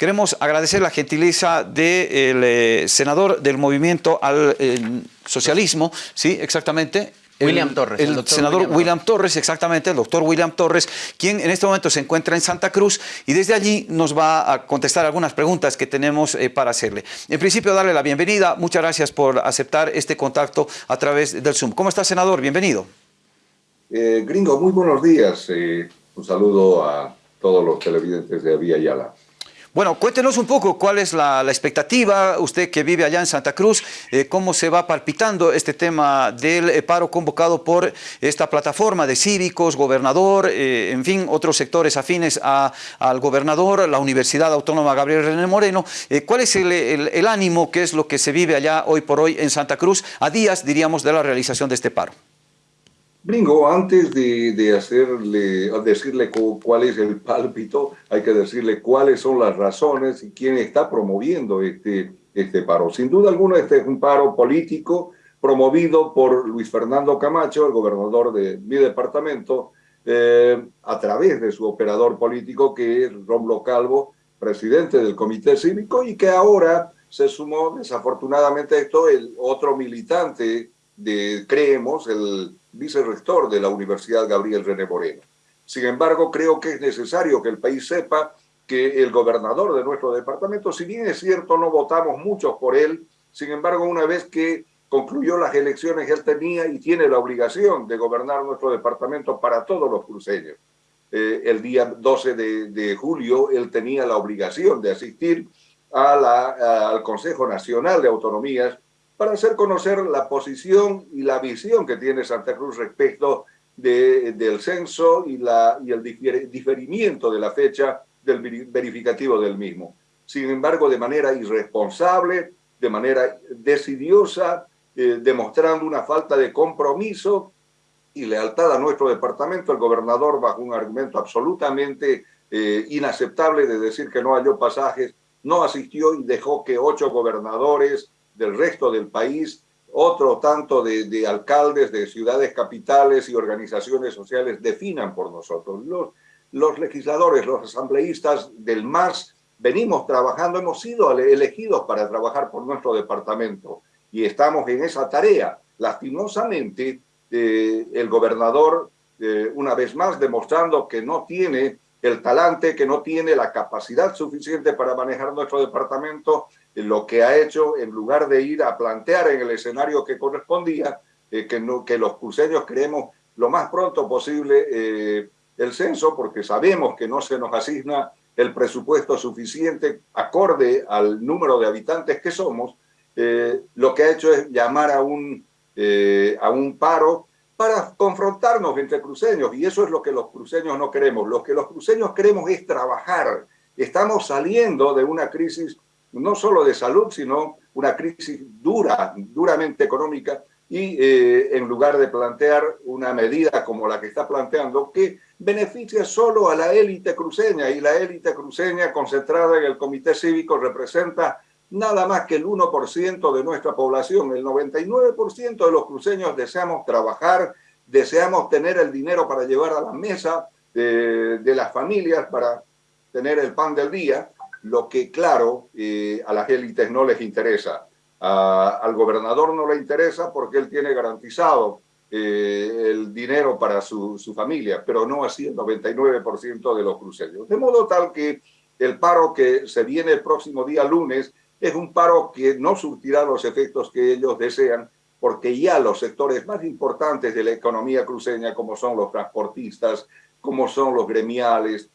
Queremos agradecer la gentileza del eh, senador del Movimiento al Socialismo, sí, exactamente, William Torres. El, senador William, Torres, exactamente, el doctor William Torres, quien en este momento se encuentra en Santa Cruz y desde allí nos va a contestar algunas preguntas que tenemos eh, para hacerle. En principio, darle la bienvenida. Muchas gracias por aceptar este contacto a través del Zoom. ¿Cómo está, senador? Bienvenido. Eh, gringo, muy buenos días. Eh, un saludo a todos los televidentes de Vía Yala. Bueno, cuéntenos un poco cuál es la, expectativa, usted que vive allá en Santa Cruz, eh, cómo se va palpitando este tema del eh, paro convocado por esta plataforma de cívicos, gobernador, eh, en fin, otros sectores afines al gobernador, la Universidad Autónoma Gabriel René Moreno. ¿Cuál es el, ánimo, qué es lo que se vive allá hoy por hoy en Santa Cruz, a días, diríamos, de la realización de este paro? Bringo, antes de, hacerle, decirle cuál es el pálpito, hay que decirle cuáles son las razones y quién está promoviendo este, este paro. Sin duda alguna, este es un paro político promovido por Luis Fernando Camacho, el gobernador de mi departamento, eh, a través de su operador político, que es Romlo Calvo, presidente del Comité Cívico, y que ahora se sumó, desafortunadamente, esto, el otro militante de Creemos, el vicerrector de la Universidad Gabriel René Moreno. Sin embargo, creo que es necesario que el país sepa que el gobernador de nuestro departamento, si bien es cierto, no votamos muchos por él, sin embargo, una vez que concluyó las elecciones, él tenía y tiene la obligación de gobernar nuestro departamento para todos los cruceños. Eh, el día 12 de, julio, él tenía la obligación de asistir a la, al Consejo Nacional de Autonomías para hacer conocer la posición y la visión que tiene Santa Cruz respecto del censo y, el diferimiento de la fecha del verificativo del mismo. Sin embargo, de manera irresponsable, de manera decidiosa, eh, demostrando una falta de compromiso y lealtad a nuestro departamento, el gobernador, bajo un argumento absolutamente eh, inaceptable de decir que no halló pasajes, no asistió y dejó que ocho gobernadores, del resto del país, otro tanto de, alcaldes de ciudades capitales y organizaciones sociales definan por nosotros. Los, legisladores, los asambleístas del MAS, venimos trabajando, hemos sido elegidos para trabajar por nuestro departamento y estamos en esa tarea. Lastimosamente, eh, el gobernador, eh, una vez más, demostrando que no tiene el talante, que no tiene la capacidad suficiente para manejar nuestro departamento, lo que ha hecho, en lugar de ir a plantear en el escenario que correspondía, eh, que, no, que los cruceños creemos lo más pronto posible eh, el censo, porque sabemos que no se nos asigna el presupuesto suficiente acorde al número de habitantes que somos, eh, lo que ha hecho es llamar a un, a un paro para confrontarnos entre cruceños, y eso es lo que los cruceños no queremos. Lo que los cruceños queremos es trabajar. Estamos saliendo de una crisis no solo de salud, sino una crisis dura, duramente económica, y eh, en lugar de plantear una medida como la que está planteando, que beneficia solo a la élite cruceña, y la élite cruceña concentrada en el comité cívico representa nada más que el 1% de nuestra población. El 99% de los cruceños deseamos trabajar, deseamos tener el dinero para llevar a la mesa de, de las familias, para tener el pan del día, lo que claro eh, a las élites no les interesa. al gobernador no le interesa porque él tiene garantizado eh, el dinero para su, su, familia, pero no así el 99% de los cruceños. De modo tal que el paro que se viene el próximo día lunes es un paro que no surtirá los efectos que ellos desean, porque ya los sectores más importantes de la economía cruceña, como son los transportistas, como son los gremiales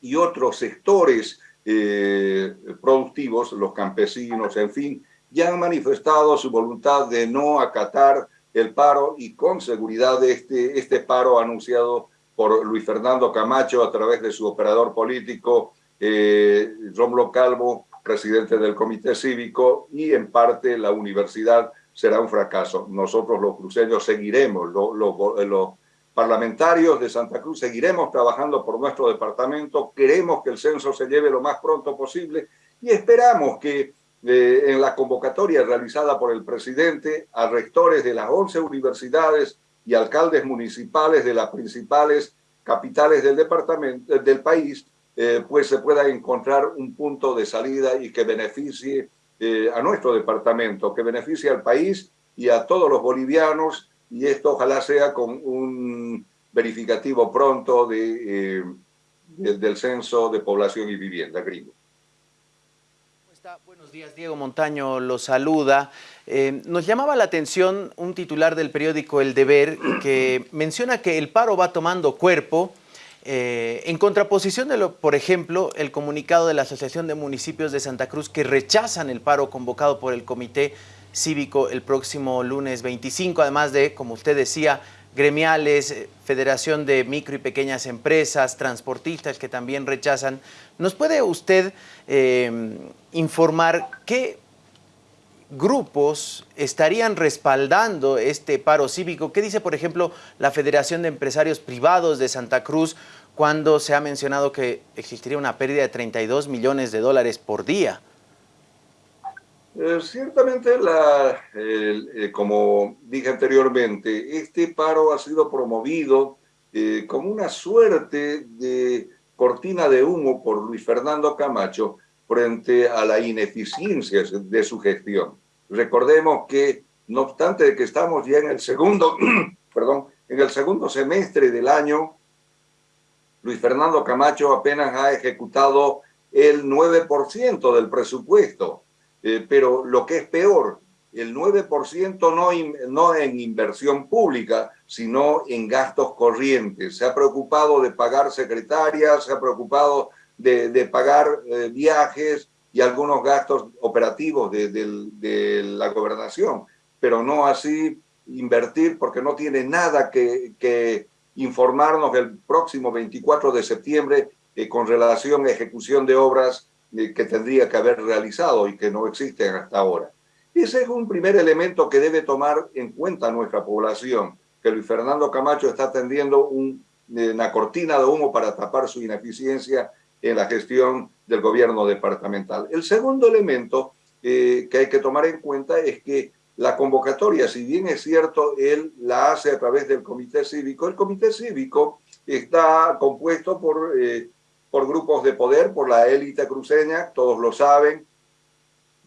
y otros sectores eh, productivos, los campesinos, en fin, ya han manifestado su voluntad de no acatar el paro y con seguridad este, este paro anunciado por Luis Fernando Camacho a través de su operador político, eh, Romlo Calvo, presidente del Comité Cívico, y en parte la universidad será un fracaso. Nosotros los cruceños seguiremos, los lo, parlamentarios de Santa Cruz seguiremos trabajando por nuestro departamento, queremos que el censo se lleve lo más pronto posible y esperamos que eh, en la convocatoria realizada por el presidente a rectores de las 11 universidades y alcaldes municipales de las principales capitales del departamento del país pues se pueda encontrar un punto de salida y que beneficie a nuestro departamento, que beneficie al país y a todos los bolivianos, y esto ojalá sea con un verificativo pronto de, del censo de población y vivienda gringo. Buenos días, Diego Montaño lo saluda. Eh, nos llamaba la atención un titular del periódico El Deber que menciona que el paro va tomando cuerpo eh, en contraposición de, lo, por ejemplo, el comunicado de la Asociación de Municipios de Santa Cruz que rechazan el paro convocado por el Comité Cívico el próximo lunes 25, además de, como usted decía, gremiales, eh, Federación de Micro y Pequeñas Empresas, transportistas que también rechazan. ¿Nos puede usted eh, informar qué grupos estarían respaldando este paro cívico? ¿Qué dice, por ejemplo, la Federación de Empresarios Privados de Santa Cruz cuando se ha mencionado que existiría una pérdida de 32 millones de dólares por día? Eh, ciertamente, la, eh, como dije anteriormente, este paro ha sido promovido eh, como una suerte de cortina de humo por Luis Fernando Camacho frente a la ineficiencia de su gestión. Recordemos que, no obstante que estamos ya en el segundo, perdón, en el segundo semestre del año, Luis Fernando Camacho apenas ha ejecutado el 9% del presupuesto eh, pero lo que es peor, el 9% no, no en inversión pública, sino en gastos corrientes. Se ha preocupado de pagar secretarias, se ha preocupado de, de pagar eh, viajes y algunos gastos operativos de, de, la gobernación, pero no así invertir porque no tiene nada que, que informarnos el próximo 24 de septiembre eh, con relación a ejecución de obras que tendría que haber realizado y que no existen hasta ahora. Ese es un primer elemento que debe tomar en cuenta nuestra población, que Luis Fernando Camacho está tendiendo una cortina de humo para tapar su ineficiencia en la gestión del gobierno departamental. El segundo elemento eh, que hay que tomar en cuenta es que la convocatoria, si bien es cierto, él la hace a través del comité cívico, el comité cívico está compuesto por eh, por grupos de poder, por la élite cruceña, todos lo saben,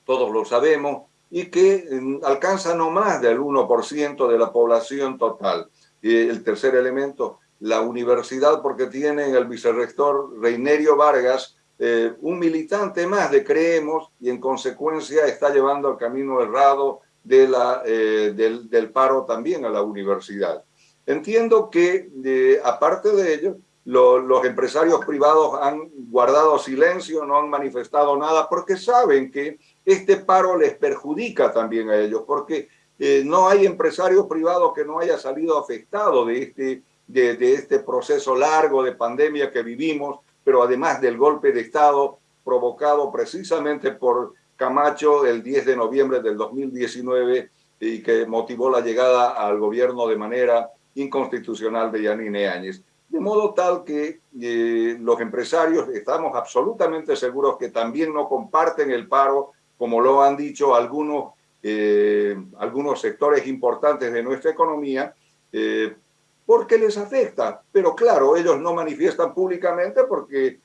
todos lo sabemos, y que mm, alcanza no más del 1% de la población total. El tercer elemento, la universidad, porque tiene el vicerrector Reinerio Vargas, eh, un militante más de Creemos, y en consecuencia está llevando el camino errado eh, del, del, paro también a la universidad. Entiendo que, eh, aparte de ello, los empresarios privados han guardado silencio, no han manifestado nada, porque saben que este paro les perjudica también a ellos, porque eh, no hay empresario privado que no haya salido afectado de este, de, de este proceso largo de pandemia que vivimos, pero además del golpe de Estado provocado precisamente por Camacho el 10 de noviembre del 2019 y que motivó la llegada al gobierno de manera inconstitucional de Yanine Áñez de modo tal que eh, los empresarios estamos absolutamente seguros que también no comparten el paro, como lo han dicho algunos, eh, algunos sectores importantes de nuestra economía, eh, porque les afecta. Pero claro, ellos no manifiestan públicamente porque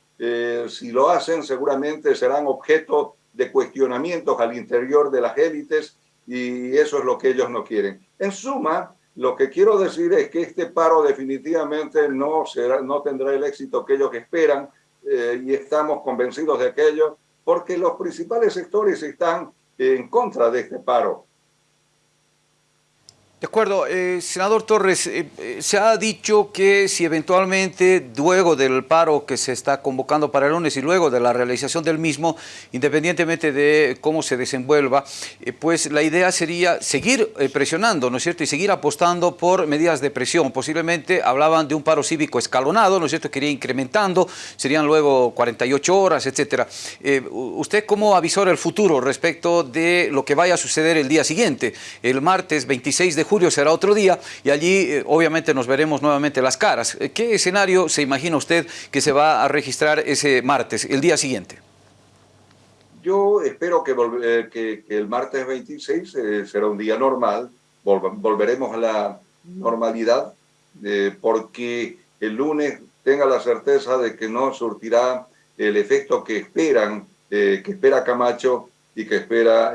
si lo hacen seguramente serán objeto de cuestionamientos al interior de las élites y eso es lo que ellos no quieren. En suma, lo que quiero decir es que este paro definitivamente no, será, no tendrá el éxito que ellos esperan eh, y estamos convencidos de aquello porque los principales sectores están en contra de este paro. De acuerdo, eh, senador Torres, eh, eh, se ha dicho que si eventualmente luego del paro que se está convocando para el lunes y luego de la realización del mismo, independientemente de cómo se desenvuelva, pues la idea sería seguir presionando, ¿no es cierto?, y seguir apostando por medidas de presión. Posiblemente hablaban de un paro cívico escalonado, ¿no es cierto?, que iría incrementando, serían luego 48 horas, etcétera. ¿Usted cómo avisora el futuro respecto de lo que vaya a suceder el día siguiente, el martes 26 de julio será otro día y allí eh, obviamente nos veremos nuevamente las caras. Eh, ¿Qué escenario se imagina usted que se va a registrar ese martes, el día siguiente? Yo espero que, eh, que, el martes 26 será un día normal, volveremos a la normalidad, porque el lunes tenga la certeza de que no surtirá el efecto que esperan, que espera Camacho y que espera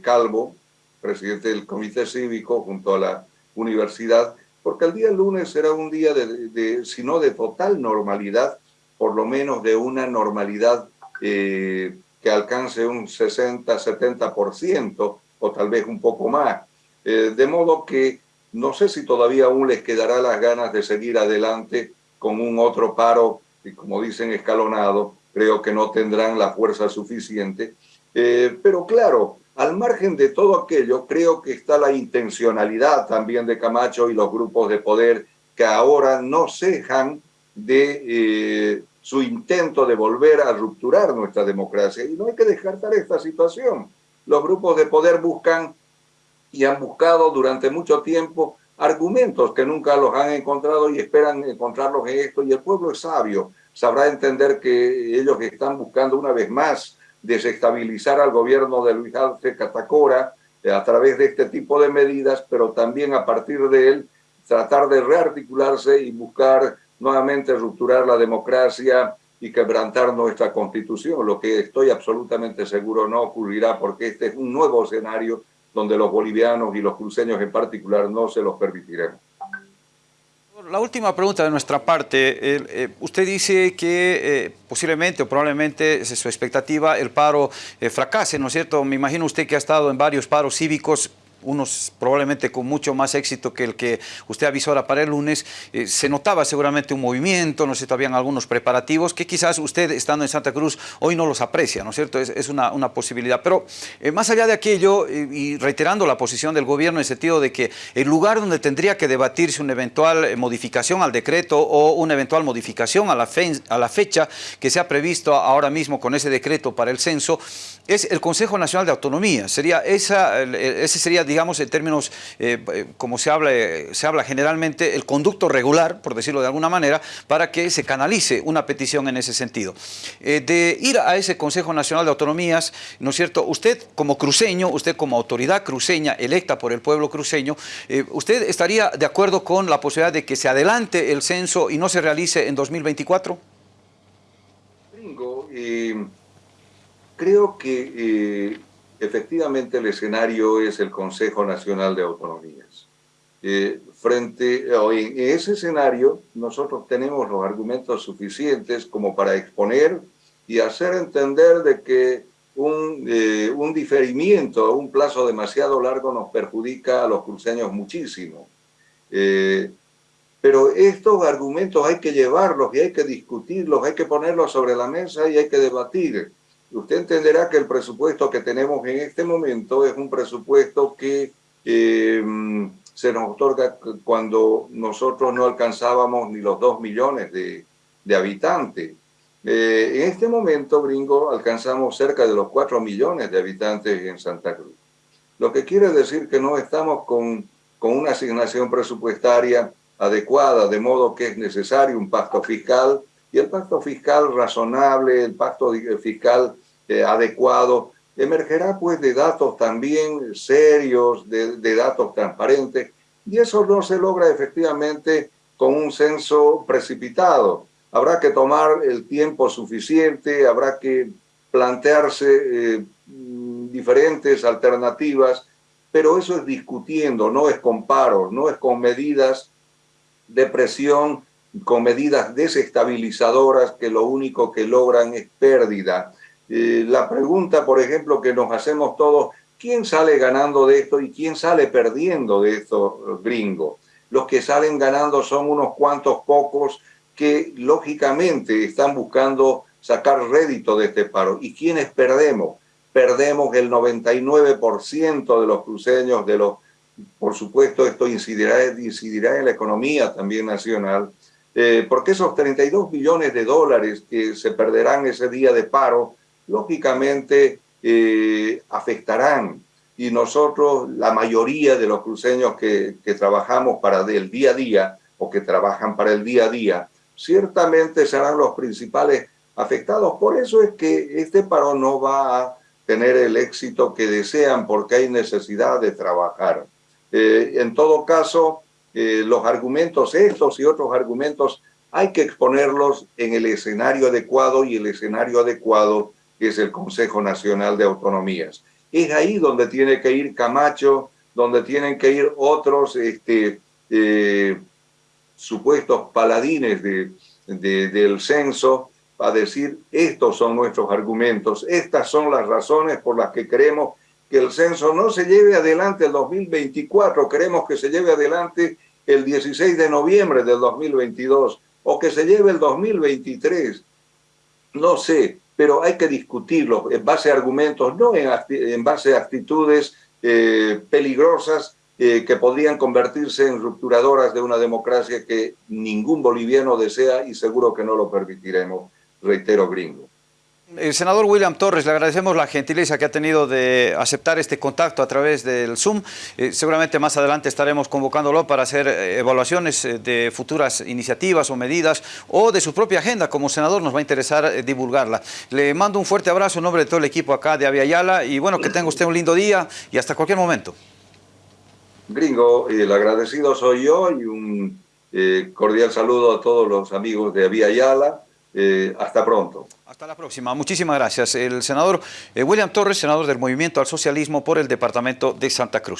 Calvo, presidente del comité cívico junto a la universidad, porque el día lunes será un día de, de si no de total normalidad, por lo menos de una normalidad eh, que alcance un 60-70% o tal vez un poco más. Eh, de modo que no sé si todavía aún les quedará las ganas de seguir adelante con un otro paro, y como dicen, escalonado. Creo que no tendrán la fuerza suficiente. Eh, pero claro, al margen de todo aquello, creo que está la intencionalidad también de Camacho y los grupos de poder que ahora no cejan de su intento de volver a rupturar nuestra democracia. Y no hay que descartar esta situación. Los grupos de poder buscan y han buscado durante mucho tiempo argumentos que nunca los han encontrado y esperan encontrarlos en esto. Y el pueblo es sabio, sabrá entender que ellos están buscando una vez más desestabilizar al gobierno de Luis Alce Catacora eh, a través de este tipo de medidas, pero también a partir de él tratar de rearticularse y buscar nuevamente rupturar la democracia y quebrantar nuestra constitución, lo que estoy absolutamente seguro no ocurrirá porque este es un nuevo escenario donde los bolivianos y los cruceños en particular no se los permitiremos. La última pregunta de nuestra parte. Eh, usted dice que eh, posiblemente o probablemente es su expectativa el paro eh, fracase, ¿no es cierto? Me imagino usted que ha estado en varios paros cívicos unos probablemente con mucho más éxito que el que usted avisó ahora para el lunes, eh, se notaba seguramente un movimiento, no sé, todavía algunos preparativos que quizás usted estando en Santa Cruz hoy no los aprecia, ¿no es cierto? Es, una, una, posibilidad. Pero eh, más allá de aquello, eh, y reiterando la posición del gobierno en el sentido de que el lugar donde tendría que debatirse una eventual modificación al decreto o una eventual modificación a la, a la fecha que se ha previsto ahora mismo con ese decreto para el censo, es el Consejo Nacional de Autonomía. Sería esa, ese sería digamos, en términos, eh, eh, como se habla, eh, se habla generalmente, el conducto regular, por decirlo de alguna manera, para que se canalice una petición en ese sentido. de ir a ese Consejo Nacional de Autonomías, ¿no es cierto? Usted como cruceño, usted como autoridad cruceña electa por el pueblo cruceño, ¿usted estaría de acuerdo con la posibilidad de que se adelante el censo y no se realice en 2024? creo que efectivamente el escenario es el Consejo Nacional de Autonomías. Eh, frente en ese escenario, nosotros tenemos los argumentos suficientes como para exponer y hacer entender de que un, eh, un diferimiento, un plazo demasiado largo nos perjudica a los cruceños muchísimo. Eh, pero estos argumentos hay que llevarlos y hay que discutirlos, hay que ponerlos sobre la mesa y hay que debatir usted entenderá que el presupuesto que tenemos en este momento es un presupuesto que eh, se nos otorga cuando nosotros no alcanzábamos ni los dos millones de, habitantes. Eh, en este momento, gringo, alcanzamos cerca de los cuatro millones de habitantes en Santa Cruz. Lo que quiere decir que no estamos con, con una asignación presupuestaria adecuada, de modo que es necesario un pacto fiscal y el pacto fiscal razonable, el pacto fiscal eh, adecuado, emergerá pues de datos también serios, de, de, datos transparentes, y eso no se logra efectivamente con un censo precipitado. Habrá que tomar el tiempo suficiente, habrá que plantearse eh, diferentes alternativas, pero eso es discutiendo, no es con paros, no es con medidas de presión con medidas desestabilizadoras que lo único que logran es pérdida. Eh, la pregunta, por ejemplo, que nos hacemos todos, ¿quién sale ganando de esto y quién sale perdiendo de esto, gringo? Los que salen ganando son unos cuantos pocos que lógicamente están buscando sacar rédito de este paro. ¿Y quiénes perdemos? Perdemos el 99% de los cruceños, de los, por supuesto esto incidirá, incidirá en la economía también nacional, eh, porque esos 32 billones de dólares que se perderán ese día de paro, lógicamente eh, afectarán. Y nosotros, la mayoría de los cruceños que, que trabajamos para el día a día o que trabajan para el día a día, ciertamente serán los principales afectados. Por eso es que este paro no va a tener el éxito que desean porque hay necesidad de trabajar. Eh, en todo caso, eh, los argumentos estos y otros argumentos hay que exponerlos en el escenario adecuado y el escenario adecuado es el Consejo Nacional de Autonomías. Es ahí donde tiene que ir Camacho, donde tienen que ir otros este, eh, supuestos paladines de, del censo a decir estos son nuestros argumentos, estas son las razones por las que queremos que el censo no se lleve adelante el 2024, queremos que se lleve adelante el 16 de noviembre del 2022 o que se lleve el 2023, no sé, pero hay que discutirlo en base a argumentos, no en, base a actitudes eh, peligrosas eh, que podrían convertirse en rupturadoras de una democracia que ningún boliviano desea y seguro que no lo permitiremos, reitero gringo. El senador William Torres, le agradecemos la gentileza que ha tenido de aceptar este contacto a través del Zoom. Eh, seguramente más adelante estaremos convocándolo para hacer eh, evaluaciones eh, de futuras iniciativas o medidas o de su propia agenda. Como senador nos va a interesar divulgarla. Le mando un fuerte abrazo en nombre de todo el equipo acá de Aviala y bueno, que tenga usted un lindo día y hasta cualquier momento. Gringo, el agradecido soy yo y un cordial saludo a todos los amigos de Aviala. Hasta pronto. Hasta la próxima. Muchísimas gracias. El senador eh, William Torres, senador del Movimiento al Socialismo por el Departamento de Santa Cruz.